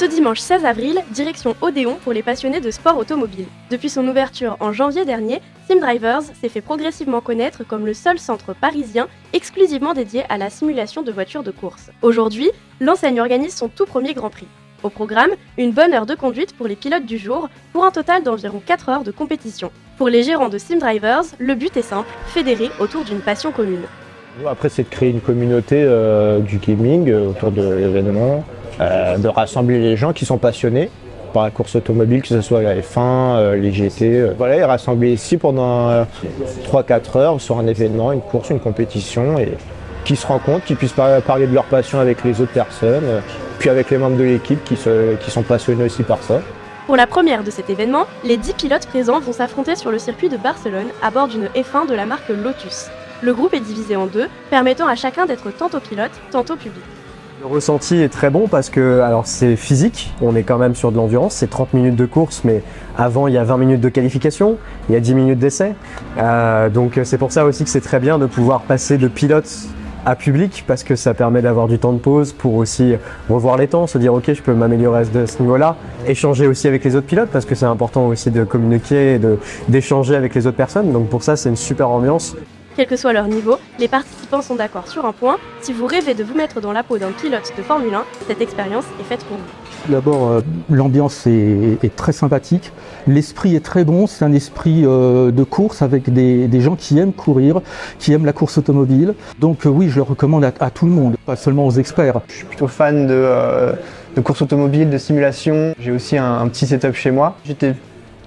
Ce dimanche 16 avril, direction Odéon pour les passionnés de sport automobile. Depuis son ouverture en janvier dernier, Sim Drivers s'est fait progressivement connaître comme le seul centre parisien exclusivement dédié à la simulation de voitures de course. Aujourd'hui, l'enseigne organise son tout premier Grand Prix. Au programme, une bonne heure de conduite pour les pilotes du jour, pour un total d'environ 4 heures de compétition. Pour les gérants de Sim Drivers, le but est simple, fédérer autour d'une passion commune. Après, c'est de créer une communauté euh, du gaming euh, autour de l'événement, euh, de rassembler les gens qui sont passionnés par la course automobile, que ce soit la F1, les GT. voilà, et rassembler ici pendant 3-4 heures sur un événement, une course, une compétition, et qui se rencontrent, qui puissent parler de leur passion avec les autres personnes, puis avec les membres de l'équipe qui, qui sont passionnés aussi par ça. Pour la première de cet événement, les 10 pilotes présents vont s'affronter sur le circuit de Barcelone à bord d'une F1 de la marque Lotus. Le groupe est divisé en deux, permettant à chacun d'être tantôt pilote, tantôt public. Le ressenti est très bon parce que alors c'est physique, on est quand même sur de l'endurance, c'est 30 minutes de course, mais avant il y a 20 minutes de qualification, il y a 10 minutes d'essai. Euh, donc c'est pour ça aussi que c'est très bien de pouvoir passer de pilote à public parce que ça permet d'avoir du temps de pause pour aussi revoir les temps, se dire ok je peux m'améliorer à ce niveau-là, échanger aussi avec les autres pilotes parce que c'est important aussi de communiquer et d'échanger avec les autres personnes. Donc pour ça c'est une super ambiance. Quel que soit leur niveau, les participants sont d'accord sur un point, si vous rêvez de vous mettre dans la peau d'un pilote de Formule 1, cette expérience est faite pour vous. D'abord, euh, l'ambiance est, très sympathique, l'esprit est très bon, c'est un esprit euh, de course avec des, gens qui aiment courir, qui aiment la course automobile. Donc euh, oui, je le recommande à, tout le monde, pas seulement aux experts. Je suis plutôt fan de, course automobile, de simulation. J'ai aussi un, un petit setup chez moi. J'étais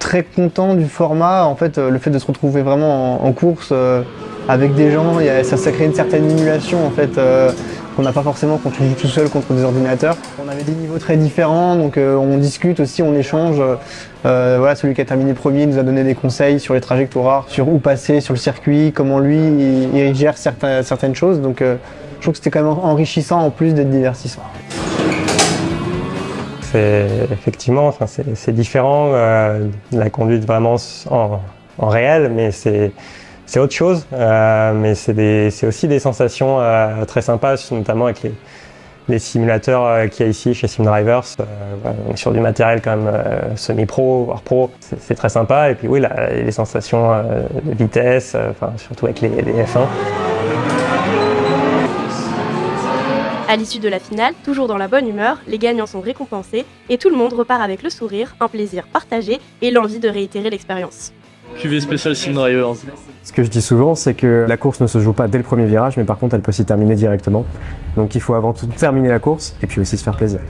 très content du format, en fait, le fait de se retrouver vraiment en, course euh, avec des gens, ça, crée une certaine émulation en fait, euh, qu'on n'a pas forcément quand on joue tout seul contre des ordinateurs. On avait des niveaux très différents, donc euh, on discute aussi, on échange. voilà, celui qui a terminé premier nous a donné des conseils sur les trajectoires, sur où passer sur le circuit, comment lui il, gère certaines choses. Donc je trouve que c'était quand même enrichissant en plus d'être divertissant effectivement, enfin, c'est différent, euh, la conduite vraiment en, réel, mais c'est autre chose. Euh, mais c'est aussi des sensations euh, très sympas, notamment avec les, simulateurs qu'il y a ici chez SimDrivers. on est sur du matériel quand même semi-pro, voire pro. C'est très sympa. Et puis oui, les sensations de vitesse, surtout avec les, les F1. À l'issue de la finale, toujours dans la bonne humeur, les gagnants sont récompensés et tout le monde repart avec le sourire, un plaisir partagé et l'envie de réitérer l'expérience. QV spécial Sim Drivers. Ce que je dis souvent, c'est que la course ne se joue pas dès le premier virage, mais par contre, elle peut s'y terminer directement. Donc il faut avant tout terminer la course et puis aussi se faire plaisir.